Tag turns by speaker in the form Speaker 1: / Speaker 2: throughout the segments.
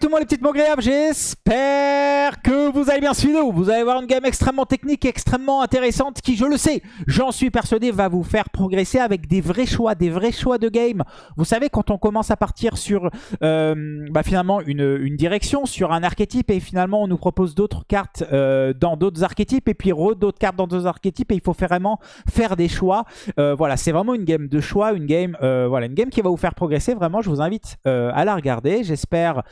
Speaker 1: tout le monde les petites mots agréables, j'espère que vous allez bien suivre. Vous allez voir une game extrêmement technique, extrêmement intéressante qui, je le sais, j'en suis persuadé, va vous faire progresser avec des vrais choix, des vrais choix de game. Vous savez, quand on commence à partir sur euh, bah, finalement une, direction, sur un archétype et finalement on nous propose d'autres cartes euh, dans d'autres archétypes et puis d'autres cartes dans d'autres archétypes et il faut vraiment faire des choix. Euh, voilà, c'est vraiment une game de choix, une game, voilà, une game qui va vous faire progresser. Vraiment, je vous invite à la regarder. J'espère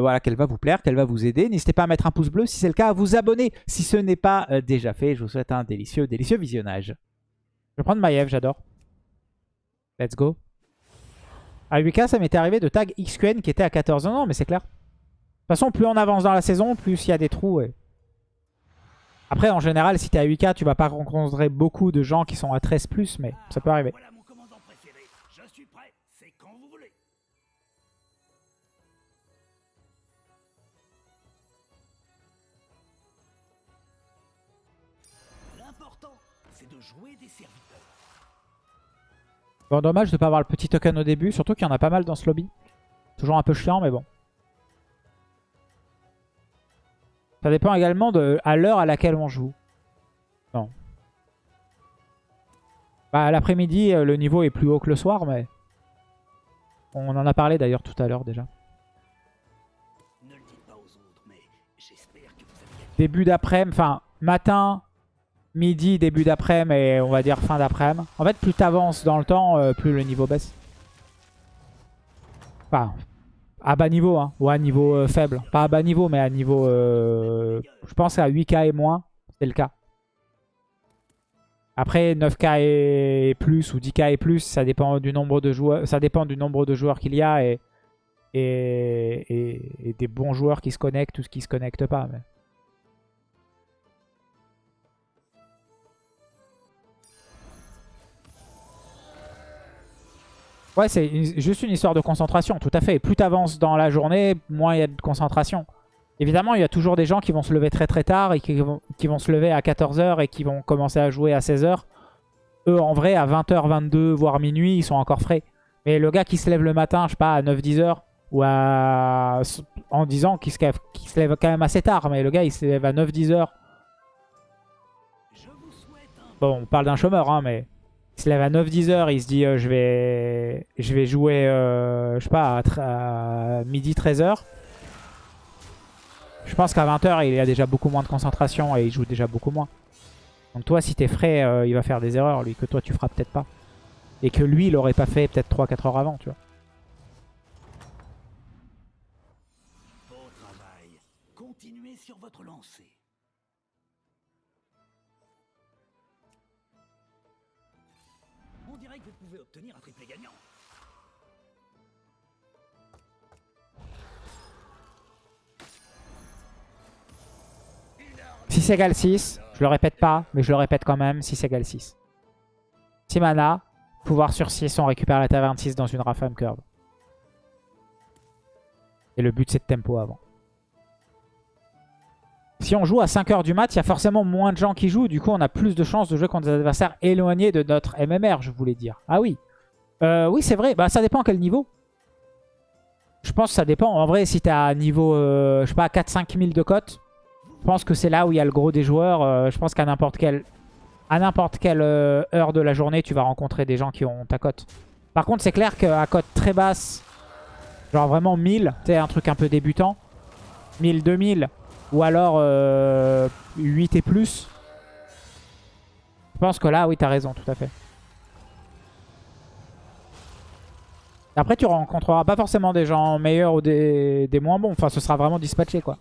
Speaker 1: voilà, qu'elle va vous plaire, qu'elle va vous aider. N'hésitez pas à mettre un pouce bleu si c'est le cas, à vous abonner si ce n'est pas euh, déjà fait. Je vous souhaite un délicieux, délicieux visionnage. Je vais prendre Maiev, j'adore. Let's go. À 8k, ça m'était arrivé de tag XQN qui était à 14 ans, mais c'est clair. De toute façon, plus on avance dans la saison, plus il y a des trous. Après, en général, si t'es à 8k, tu vas pas rencontrer beaucoup de gens qui sont à 13+, mais ça peut arriver. Bon, dommage de pas avoir le petit token au début, surtout qu'il y en a pas mal dans ce lobby. Toujours un peu chiant, mais bon. Ça dépend également de à l'heure à laquelle on joue. Non. Bah, l'après-midi, euh, le niveau est plus haut que le soir, mais... On en a parlé d'ailleurs tout à l'heure déjà.
Speaker 2: Ne.
Speaker 1: Début d'après-midi, enfin matin, midi, début d'après-midi et on va dire fin d'après-midi. En fait, plus t'avances dans le temps, euh, plus le niveau baisse. Enfin, à bas niveau, hein, ou à niveau euh, faible. Pas à bas niveau, mais à niveau, euh, je pense à 8k et moins, c'est le cas. Après 9k et plus ou 10k et plus, ça dépend du nombre de joueurs, ça dépend du nombre de joueurs qu'il y a et, des bons joueurs qui se connectent ou qui se connectent pas. mais- Ouais, c'est juste une histoire de concentration, tout à fait. Plus tu avances dans la journée, moins il y a de concentration. Évidemment, il y a toujours des gens qui vont se lever très très tard et qui vont, qui vont se lever à 14h et qui vont commencer à jouer à 16h. Eux, en vrai, à 20h, 22, voire minuit, ils sont encore frais. Mais le gars qui se lève le matin, je sais pas, à 9-10h, ou à... en disant qu'il se, qu'il se lève quand même assez tard, mais le gars, il se lève à 9-10h.
Speaker 2: Je vous souhaite un
Speaker 1: Bon, on parle d'un chômeur, hein, mais il se lève à 9-10 heures, il se dit euh, je, vais... je vais jouer, euh, je sais pas, à, midi 13 heures. Je pense qu'à 20 heures, il a déjà beaucoup moins de concentration et il joue déjà beaucoup moins. Donc toi, si t'es frais, euh, il va faire des erreurs, lui, que toi, tu feras peut-être pas. Et que lui, il aurait pas fait peut-être 3-4 heures avant, tu vois.
Speaker 2: Obtenir un triplé gagnant.
Speaker 1: Si 6 égale 6, je le répète pas, mais je le répète quand même, 6 égale 6. 6 mana, pouvoir sur 6, on récupère la taverne 6 dans une Rafam Curve. Et le but c'est de tempo avant. Si on joue à 5h du mat, il y a forcément moins de gens qui jouent. Du coup, on a plus de chances de jouer contre des adversaires éloignés de notre MMR, je voulais dire. Ah oui. Euh, oui, c'est vrai. Bah, ça dépend quel niveau. Je pense que ça dépend. En vrai, si t'es à niveau, euh, je sais pas, 4-5 000 de cote, je pense que c'est là où il y a le gros des joueurs. Euh, je pense qu'à n'importe quelle, à n'importe quelle heure de la journée, tu vas rencontrer des gens qui ont ta cote. Par contre, c'est clair qu'à cote très basse, genre vraiment 1000, tu un truc un peu débutant, 1000, 2000, ou alors euh, 8 et plus, je pense que là, oui, t'as raison, tout à fait. Après, tu rencontreras pas forcément des gens meilleurs ou des, des moins bons. Enfin, ce sera vraiment dispatché, quoi.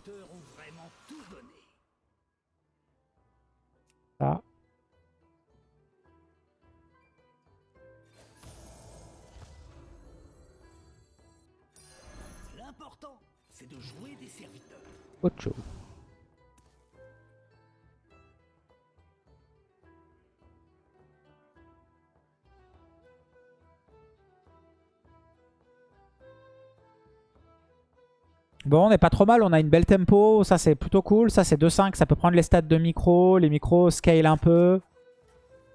Speaker 1: Ça.
Speaker 2: L'important, c'est de jouer des serviteurs.
Speaker 1: Autre chose. Bon, on n'est pas trop mal, on a une belle tempo, ça c'est plutôt cool. Ça c'est 2-5, ça peut prendre les stats de micro, les micros scale un peu.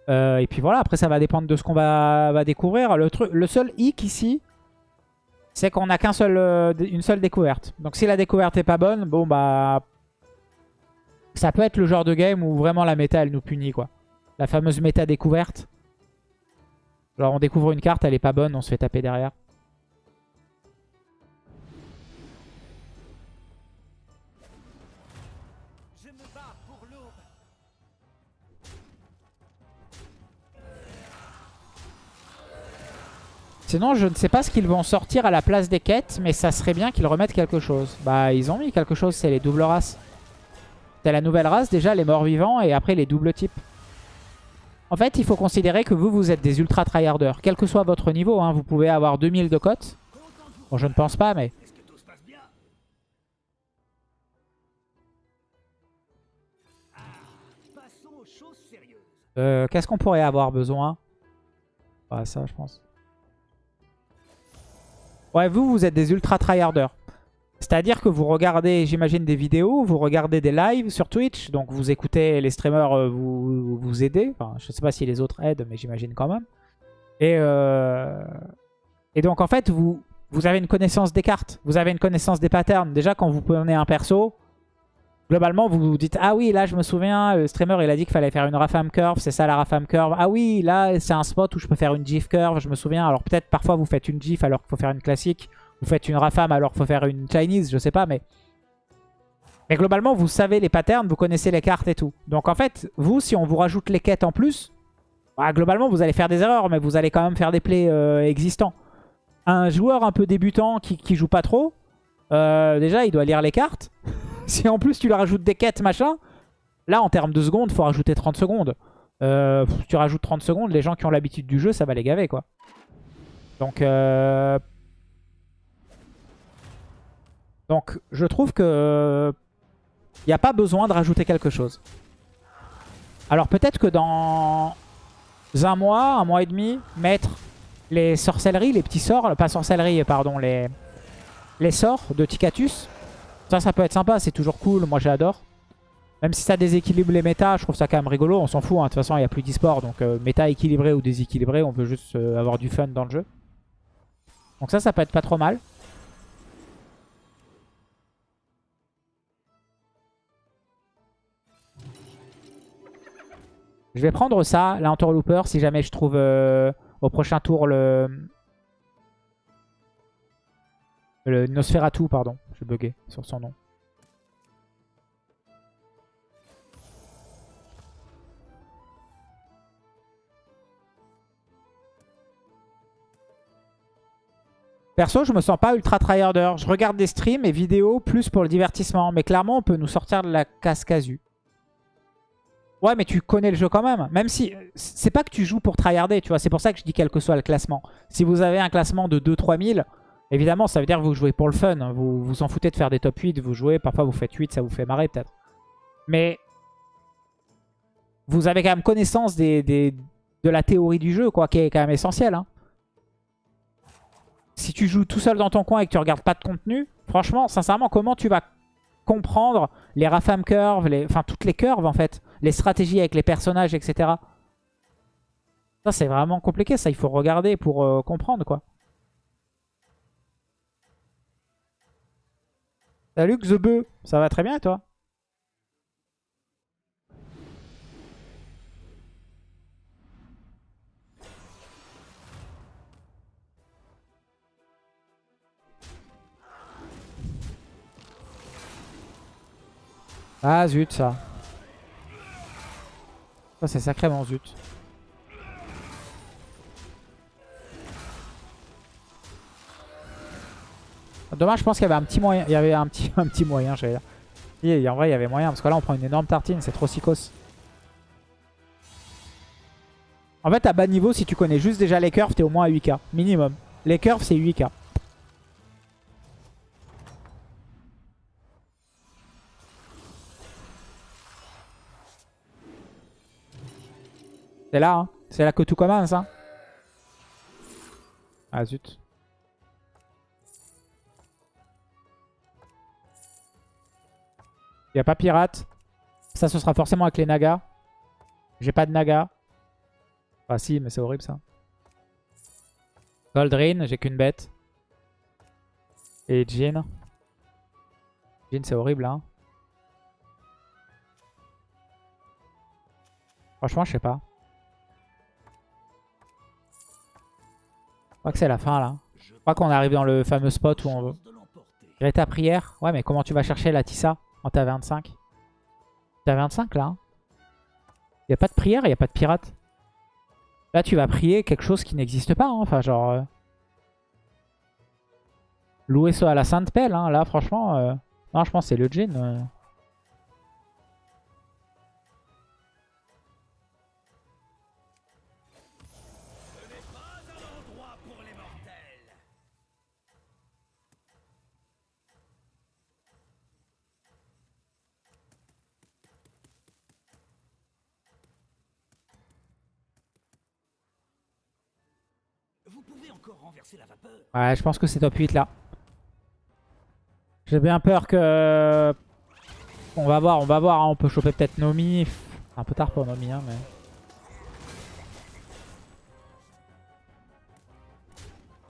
Speaker 1: Euh, et puis voilà, après ça va dépendre de ce qu'on va, va découvrir. Le, truc, le seul hic ici, c'est qu'on a qu'un seul, euh, une seule découverte. Donc si la découverte est pas bonne, bon bah... Ça peut être le genre de game où vraiment la méta elle nous punit quoi. La fameuse méta découverte. Genre on découvre une carte, elle est pas bonne, on se fait taper derrière. Sinon, je ne sais pas ce qu'ils vont sortir à la place des quêtes, mais ça serait bien qu'ils remettent quelque chose. Bah, ils ont mis quelque chose, c'est les doubles races. C'est la nouvelle race, déjà, les morts vivants, et après les doubles types. En fait, il faut considérer que vous, vous êtes des ultra tryharders. Quel que soit votre niveau, hein, vous pouvez avoir 2000 de cote. Bon, je ne pense pas, mais... Euh, Qu'est-ce qu'on pourrait avoir besoin? Bah, ça, je pense. Ouais, vous, vous êtes des ultra tryharders. C'est-à-dire que vous regardez, j'imagine, des vidéos, vous regardez des lives sur Twitch, donc vous écoutez les streamers euh, vous, vous aider. Enfin, je sais pas si les autres aident, mais j'imagine quand même. Et, euh, et donc, en fait, vous, vous avez une connaissance des cartes, vous avez une connaissance des patterns. Déjà, quand vous prenez un perso, globalement, vous vous dites « Ah oui, là, je me souviens, le streamer, il a dit qu'il fallait faire une Rafam Curve, c'est ça la Rafam Curve. Ah oui, là, c'est un spot où je peux faire une GIF Curve, je me souviens. Alors peut-être, parfois, vous faites une GIF alors qu'il faut faire une classique. Vous faites une Rafam alors qu'il faut faire une Chinese, je sais pas, mais... Mais globalement, vous savez les patterns, vous connaissez les cartes et tout. Donc en fait, vous, si on vous rajoute les quêtes en plus, bah, globalement, vous allez faire des erreurs, mais vous allez quand même faire des plays euh, existants. Un joueur un peu débutant qui, qui joue pas trop, euh, déjà, il doit lire les cartes. si en plus tu lui rajoutes des quêtes, machin, là, en termes de secondes, faut rajouter 30 secondes. Euh, si tu rajoutes 30 secondes, les gens qui ont l'habitude du jeu, ça va les gaver, quoi. Donc, euh... Je trouve que il n'y a pas besoin de rajouter quelque chose. Alors, peut-être que dans un mois, un mois et demi, mettre les sorcelleries, les petits sorts, pas sorcellerie, pardon, les, les sorts de Ticatus. Ça, ça peut être sympa, c'est toujours cool, moi j'adore. Même si ça déséquilibre les méta, je trouve ça quand même rigolo, on s'en fout, hein. de toute façon il n'y a plus d'e-sport, donc euh, méta équilibré ou déséquilibré, on peut juste euh, avoir du fun dans le jeu. Donc ça, ça peut être pas trop mal. Je vais prendre ça, l'interlooper, si jamais je trouve euh, au prochain tour le... Le Nosferatu, pardon. J'ai bugué sur son nom. Perso, je me sens pas ultra tryharder. Je regarde des streams et vidéos plus pour le divertissement. Mais clairement, on peut nous sortir de la casse casu. Ouais, mais tu connais le jeu quand même. Même si... C'est pas que tu joues pour tryharder, tu vois. C'est pour ça que je dis quel que soit le classement. Si vous avez un classement de 2-3 000, évidemment, ça veut dire que vous jouez pour le fun. Vous vous en foutez de faire des top 8, vous jouez. Parfois, vous faites 8, ça vous fait marrer peut-être. Mais... Vous avez quand même connaissance des, des- de la théorie du jeu, quoi, qui est quand même essentielle. Hein. Si tu joues tout seul dans ton coin et que tu regardes pas de contenu, franchement, sincèrement, comment tu vas comprendre les Rafam curves, les... enfin toutes les curves en fait, les stratégies avec les personnages, etc. Ça c'est vraiment compliqué, ça il faut regarder pour euh, comprendre quoi. Salut Xebe, ça va très bien toi? Ah zut ça. Ça c'est sacrément zut. Dommage, je pense qu'il y avait un petit moyen. Il y avait un petit, un petit moyen, j'allais dire. En vrai, il y avait moyen. Parce que là, on prend une énorme tartine. C'est trop psychos. En fait, à bas niveau, si tu connais juste déjà les curves, t'es au moins à 8k. Minimum. Les curves, c'est 8k. C'est là, hein. C'est là que tout commence, hein. Ah zut. Il a pas pirate. Ça, ce sera forcément avec les nagas. J'ai pas de naga. Ah si, mais c'est horrible ça. Goldrin, j'ai qu'une bête. Et Jin. Jin, c'est horrible, hein. Franchement, je sais pas. Je crois que c'est la fin, là. Je crois qu'on arrive dans le fameux spot où on veut. Greta prière. Ouais, mais comment tu vas chercher la Tissa? En ta 25 T'as 25 là. Il n'y a pas de prière, il n'y a pas de pirate. Là, tu vas prier quelque chose qui n'existe pas. hein. Enfin, genre... euh, Louer ça à la Sainte Pelle. Hein. Là, franchement... euh, Non, je pense c'est le Jin. Ouais, je pense que c'est top 8 là. J'ai bien peur que... On va voir, on va voir. hein. On peut choper peut-être Nomi. Un peu tard pour Nomi, hein, mais...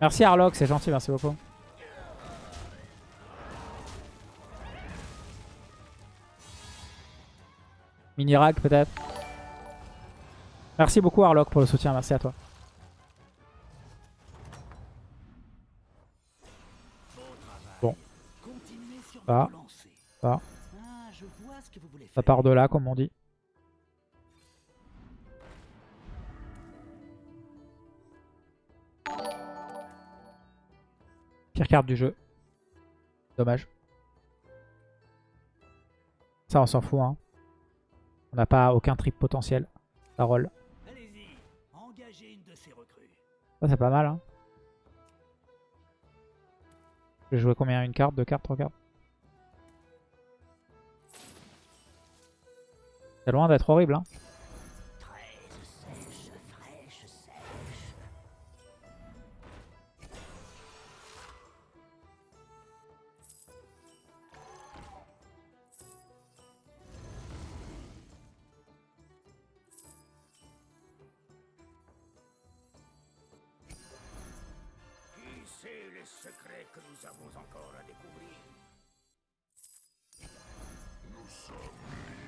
Speaker 1: Merci Harlock, c'est gentil, merci beaucoup. Mini-rag peut-être. Merci beaucoup Harlock pour le soutien, merci à toi.
Speaker 2: Voulez
Speaker 1: Ça
Speaker 2: faire.
Speaker 1: part de là, comme on dit. Pire carte du jeu. Dommage. Ça, on s'en fout. Hein. On n'a pas aucun trip potentiel. Ça. Ça, c'est pas mal. Hein. Je vais jouer combien? Une carte Deux cartes Trois cartes? C'est loin d'être horrible. Hein.
Speaker 2: Secrets que nous avons encore à découvrir
Speaker 3: Qu'est-ce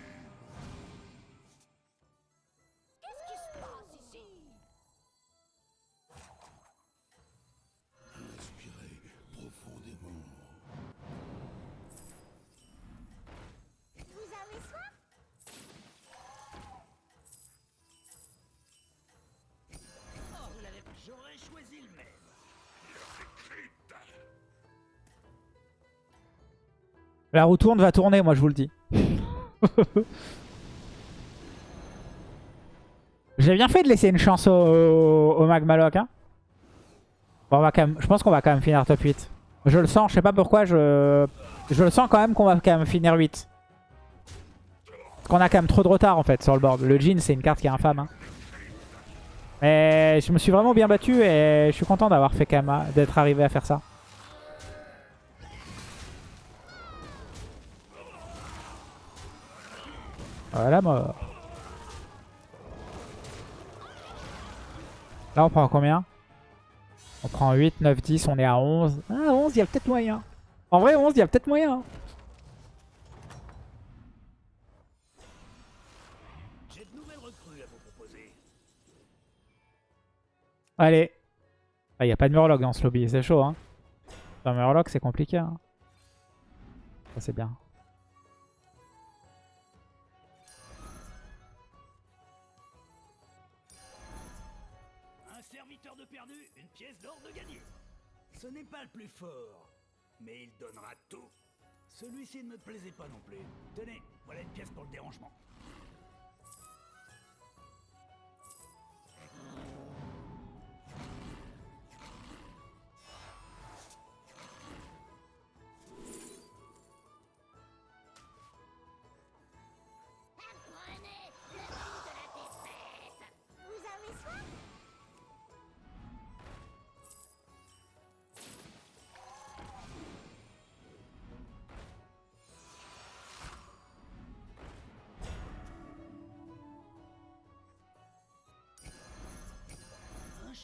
Speaker 1: La roue tourne va tourner, moi je vous le dis. J'ai bien fait de laisser une chance au, au Magmaloc. Hein. Bon, on va quand même, je pense qu'on va quand même finir top 8. Je le sens, je sais pas pourquoi, je, je le sens quand même qu'on va quand même finir 8. Parce qu'on a quand même trop de retard en fait sur le board. Le Jin c'est une carte qui est infâme. hein. Mais je me suis vraiment bien battu et je suis content d'avoir fait quand même, d'être arrivé à faire ça. Voilà mort. Là on prend combien? On prend 8, 9, 10, on est à 11. Ah 11 il y a peut-être moyen. En vrai 11 il y a peut-être moyen.
Speaker 2: à.
Speaker 1: Allez. Ah, il n'y a pas de Murloc dans ce lobby, c'est chaud hein. Dans Murloc c'est compliqué. Hein. Ça c'est bien.
Speaker 2: Plus fort, mais il donnera tout. Celui-ci ne me plaisait pas non plus. Tenez, voilà une pièce pour le dérangement.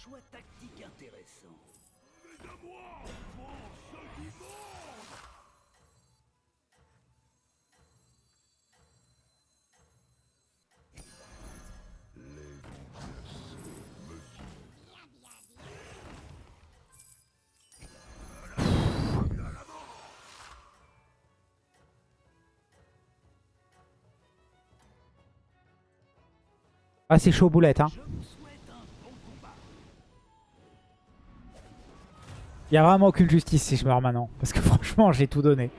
Speaker 2: Choix tactique intéressant.
Speaker 1: Ah, c'est chaud boulette. Hein. Il y a vraiment aucune justice si je meurs maintenant. Parce que franchement, j'ai tout donné.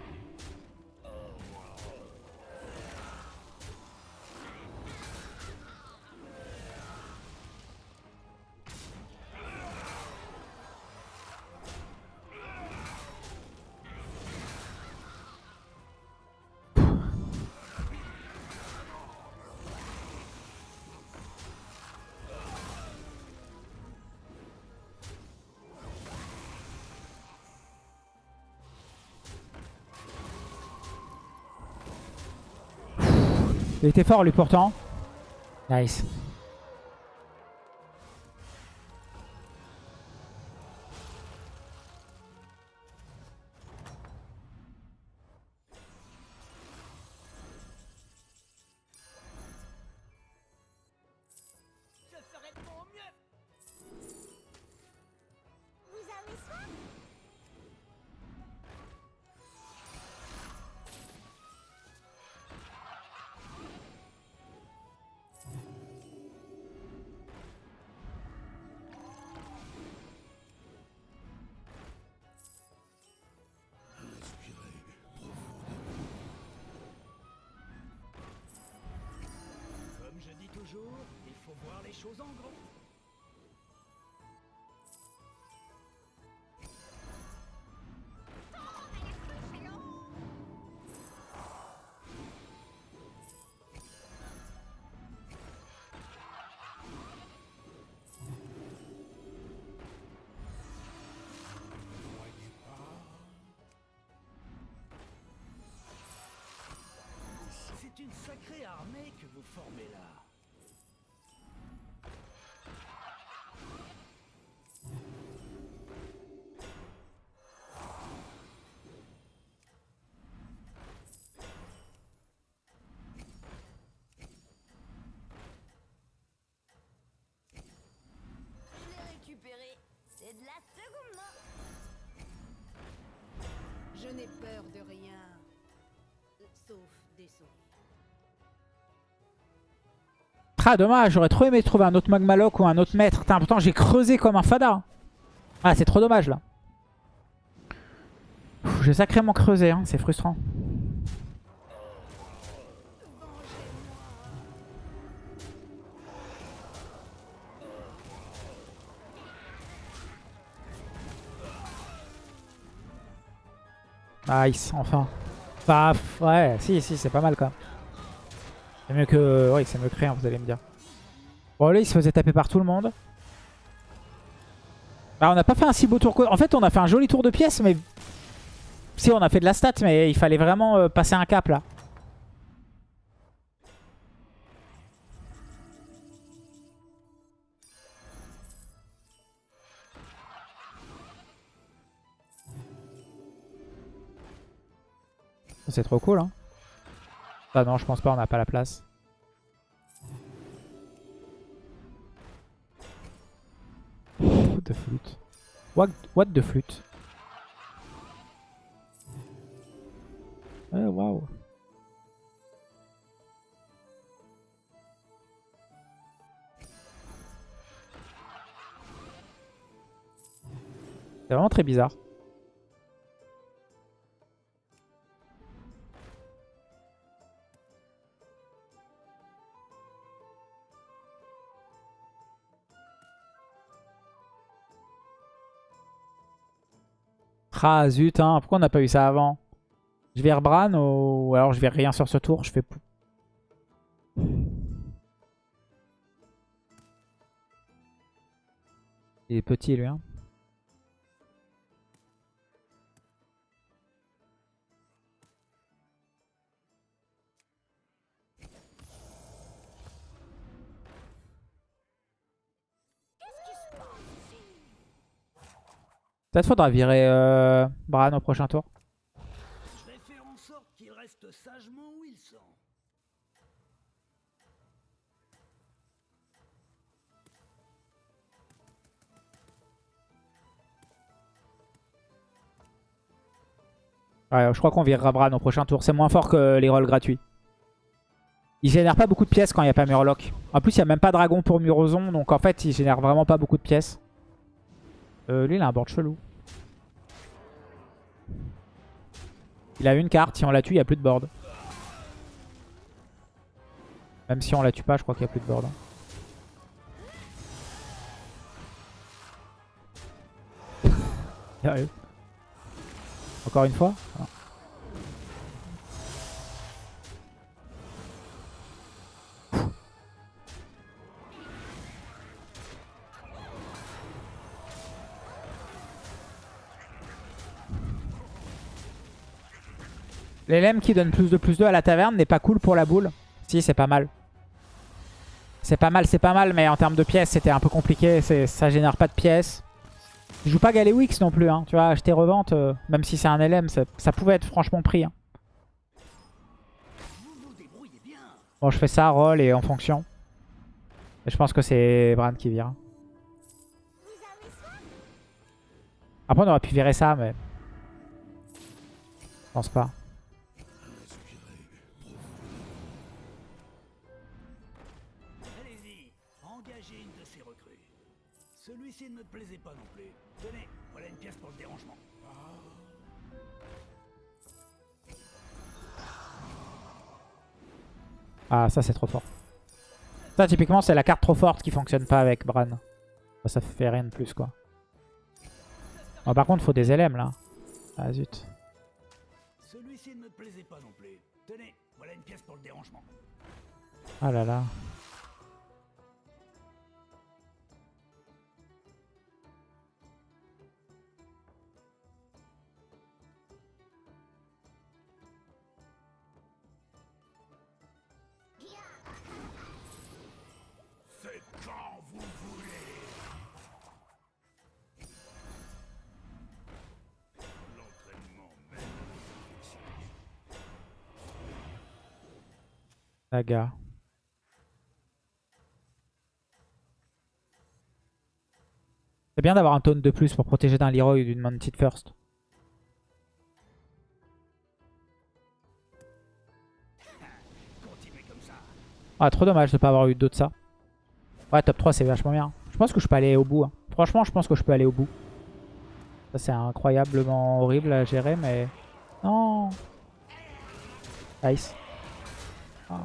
Speaker 1: Il était fort lui pourtant. Nice.
Speaker 2: Toujours, il faut voir les choses en gros. C'est une sacrée armée que vous formez là.
Speaker 3: Je
Speaker 4: n'ai peur de rien. Sauf des souris.
Speaker 1: Ah dommage, j'aurais trop aimé trouver un autre Magmaloc ou un autre maître. Putain, pourtant j'ai creusé comme un fada. Ah c'est trop dommage là. J'ai sacrément creusé, hein. c'est frustrant. Nice, enfin. Pff, ouais, si, si, c'est pas mal quand même. C'est mieux que... Oui, c'est mieux que rien, vous allez me dire. Bon, là, il se faisait taper par tout le monde. Bah, on n'a pas fait un si beau tour. En fait, on a fait un joli tour de pièces, mais... Si, on a fait de la stat, mais il fallait vraiment euh, passer un cap, là. C'est trop cool, hein. Ah non, je pense pas, on n'a pas la place. What the flûte What, what the flûte Ouais, waouh. C'est vraiment très bizarre. Ah zut, hein. pourquoi on n'a pas eu ça avant? Je vais Bran ou alors je vais rien sur ce tour, je fais... Il est petit lui, hein. Peut-être faudra virer euh, Bran au prochain tour.
Speaker 2: Je vais faire en sorte qu'il reste sagement où ils sont.
Speaker 1: Ouais, je crois qu'on virera Bran au prochain tour. C'est moins fort que les rolls gratuits. Il génère pas beaucoup de pièces quand il n'y a pas Murloc. En plus, il n'y a même pas Dragon pour Murozon. Donc en fait, il génère vraiment pas beaucoup de pièces. Euh, lui, il a un board chelou. Il a une carte. Si on la tue, il n'y a plus de board. Même si on la tue pas, je crois qu'il n'y a plus de board. hein. Sérieux? Encore une fois? Ah. L'LM qui donne plus de plus 2 à la taverne n'est pas cool pour la boule. Si, c'est pas mal. C'est pas mal, c'est pas mal, mais en termes de pièces, c'était un peu compliqué. Ça génère pas de pièces. Je joue pas Galewix non plus, hein. tu vois, acheter revente, euh, même si c'est un LM, ça, pouvait être franchement pris. hein. Bon, je fais ça, roll et en fonction. Et je pense que c'est Bran qui vire. Après, on aurait pu virer ça, mais... Je pense pas. Ah, ça c'est trop fort. Ça, typiquement, c'est la carte trop forte qui fonctionne pas avec Bran. Ça, ça fait rien de plus, quoi. Bon, par contre, faut des LM, là. Ah, zut.
Speaker 2: Celui-ci ne me plaisait pas non plus. Tenez, voilà une pièce pour le dérangement.
Speaker 1: Ah là là. Saga. C'est bien d'avoir un taunt de plus pour protéger d'un Leroy ou d'une Mounted First. Ah, trop dommage de pas avoir eu d'autres ça. Ouais, top 3, c'est vachement bien. Je pense que je peux aller au bout. hein. Franchement, je pense que je peux aller au bout. Ça, c'est incroyablement horrible à gérer, mais... Non Nice. Ah.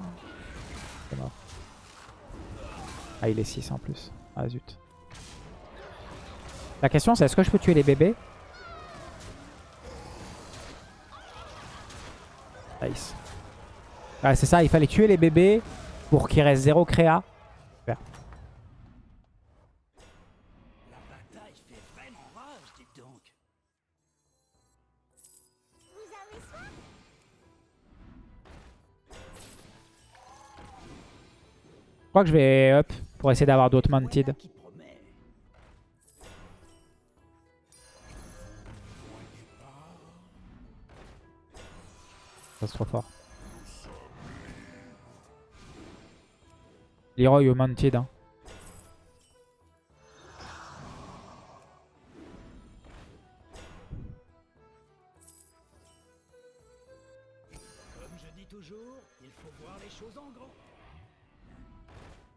Speaker 1: C'est mort. Ah, il est 6 en plus. Ah, zut. La question, c'est est-ce que je peux tuer les bébés? Nice. Ouais, c'est ça, il fallait tuer les bébés pour qu'il reste 0 créa. Crois que je vais up pour essayer d'avoir d'autres mounted. Ça c'est trop fort. Leroy au mounted. Hein.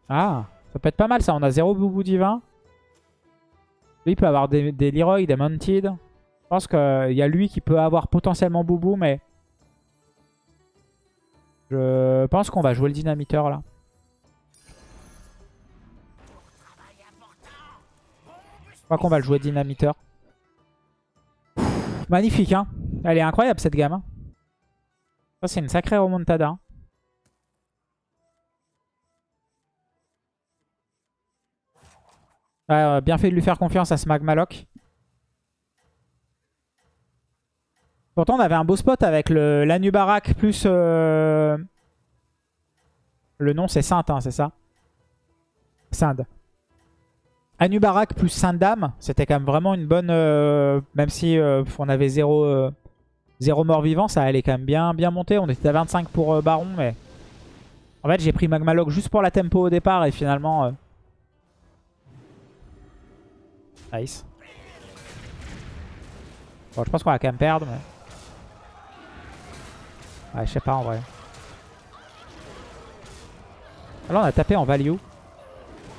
Speaker 1: Ah, ça peut être pas mal ça. On a 0 boubou divin. Lui peut avoir des, des Leroy, des mounted. Je pense qu'il y a lui qui peut avoir potentiellement boubou, mais... Je pense qu'on va jouer le dynamiteur là. Je crois qu'on va le jouer dynamiteur. Magnifique, hein. Elle est incroyable cette gamme. hein. Ça, c'est une sacrée remontada. hein. Ouais, euh, bien fait de lui faire confiance à ce Magmaloc. Pourtant, on avait un beau spot avec l'Anubarak plus... euh, Le nom, c'est Sainte, hein, c'est ça? Sinde. Anubarak plus Sainte-Dame, c'était quand même vraiment une bonne... euh, même si on avait zéro, zéro mort vivant, ça allait quand même bien, bien monter. On était à 25 pour Baron, mais... En fait, j'ai pris Magmalog juste pour la tempo au départ et finalement... Nice. Bon, je pense qu'on va quand même perdre, mais... Ouais, je sais pas en vrai. Ah, Là, on a tapé en value.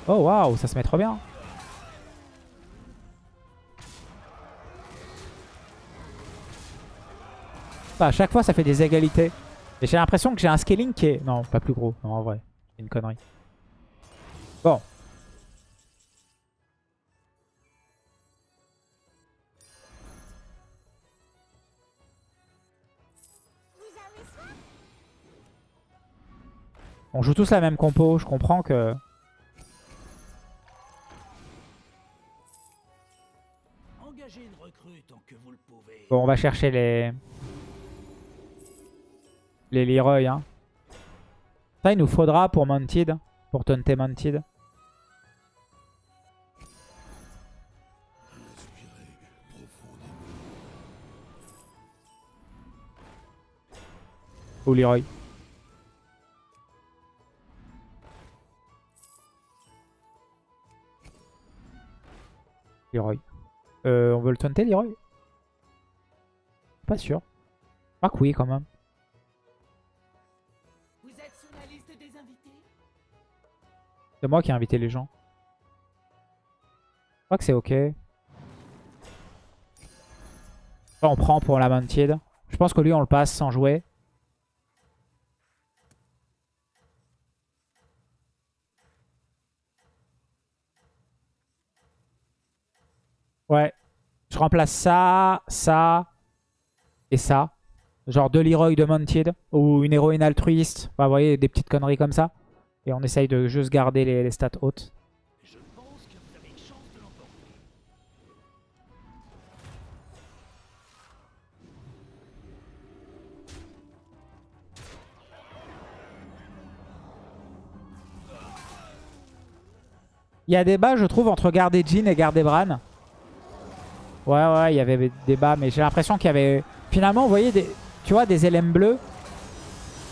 Speaker 1: Oh, waouh, ça se met trop bien. Bah, à chaque fois, ça fait des égalités. Et j'ai l'impression que j'ai un scaling qui est... Non, pas plus gros. Non, en vrai. C'est une connerie. Bon. On joue tous la même compo. Je comprends que... Bon, on va chercher les... Les Leroy, hein. Ça, il nous faudra pour Mounted. Pour taunter Mounted. Ou Leroy. Leroy. Euh, on veut le taunter, Leroy? Pas sûr. Je crois que oui, quand même.
Speaker 4: Vous êtes sur la liste des invités?
Speaker 1: C'est moi qui ai invité les gens. Je crois que c'est ok. Là, on prend pour la Mounted. Je pense que lui, on le passe sans jouer. Ouais. Je remplace ça, ça et ça. Genre deux Leroy de Mounted ou une héroïne altruiste. Enfin, vous voyez, des petites conneries comme ça. Et on essaye de juste garder les, stats hautes.
Speaker 2: De.
Speaker 1: Il y a débat, je trouve, entre garder Jean et garder Bran. Ouais, ouais, il y avait débat, mais j'ai l'impression qu'il y avait... Finalement, vous voyez, des... tu vois, des LM bleus.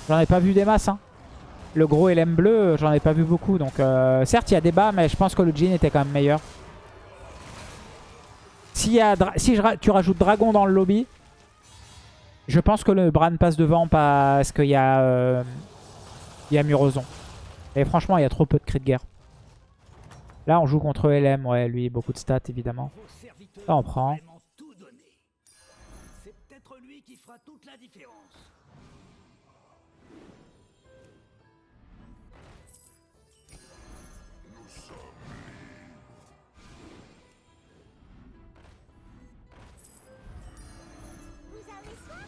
Speaker 1: J'en ai pas vu des masses. Hein. Le gros LM bleu, j'en ai pas vu beaucoup. Donc, euh, certes, il y a débat, mais je pense que le Jean était quand même meilleur. S'il y a si je tu rajoutes Dragon dans le lobby, je pense que le Bran passe devant parce qu'il y a... euh, y a Murozon. Et franchement, il y a trop peu de cris de guerre. Là, on joue contre LM. Ouais, lui, beaucoup de stats, évidemment. Ça, on prend.
Speaker 2: C'est peut-être lui qui fera toute la différence.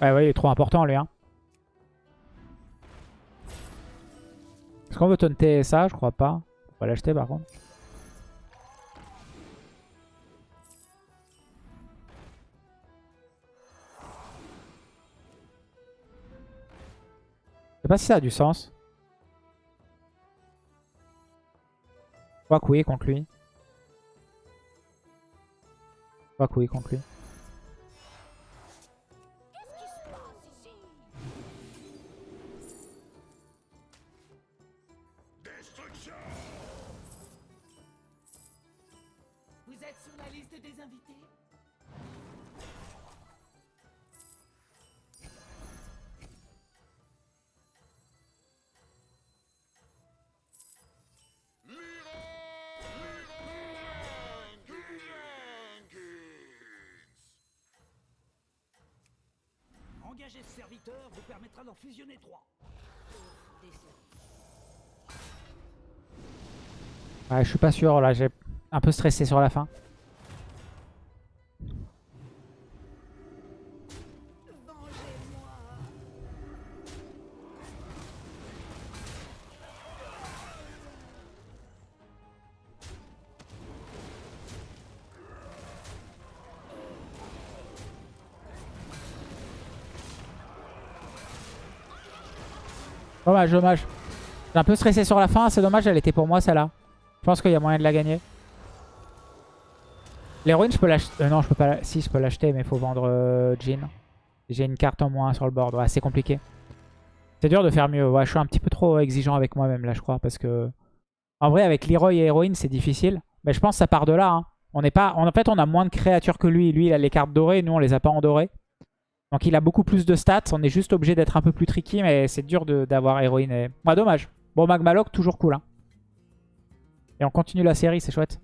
Speaker 1: Ouais, il est trop important, lui. Hein. Est-ce qu'on veut taunter ça? Je crois pas. On va l'acheter, par contre. Pas si ça a du sens. Que oui, contre lui. Que oui, contre lui.
Speaker 2: Serviteur vous permettra d'en fusionner trois.
Speaker 1: Ouais, je suis pas sûr, là, j'ai un peu stressé sur la fin. Dommage, dommage. J'ai un peu stressé sur la fin, c'est dommage, elle était pour moi celle-là. Je pense qu'il y a moyen de la gagner. L'héroïne, je peux l'acheter. euh, non, je peux pas. Si, je peux l'acheter, mais il faut vendre euh, Jean. J'ai une carte en moins sur le board. Ouais, c'est compliqué. C'est dur de faire mieux. Ouais, je suis un petit peu trop exigeant avec moi-même là, je crois, parce que en vrai, avec Leroy et héroïne, c'est difficile. Mais je pense que ça part de là. hein. On n'est pas. En fait, on a moins de créatures que lui. Lui, il a les cartes dorées. Nous, on les a pas en. Donc, il a beaucoup plus de stats. On est juste obligé d'être un peu plus tricky, mais c'est dur d'avoir héroïne. Et... Ouais, dommage. Bon, Magmaloc, toujours cool. Hein. Et on continue la série, c'est chouette.